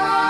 Lord.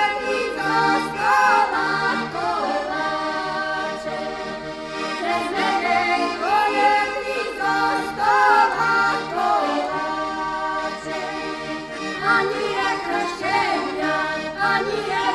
ani jak chrześcijan, ani jak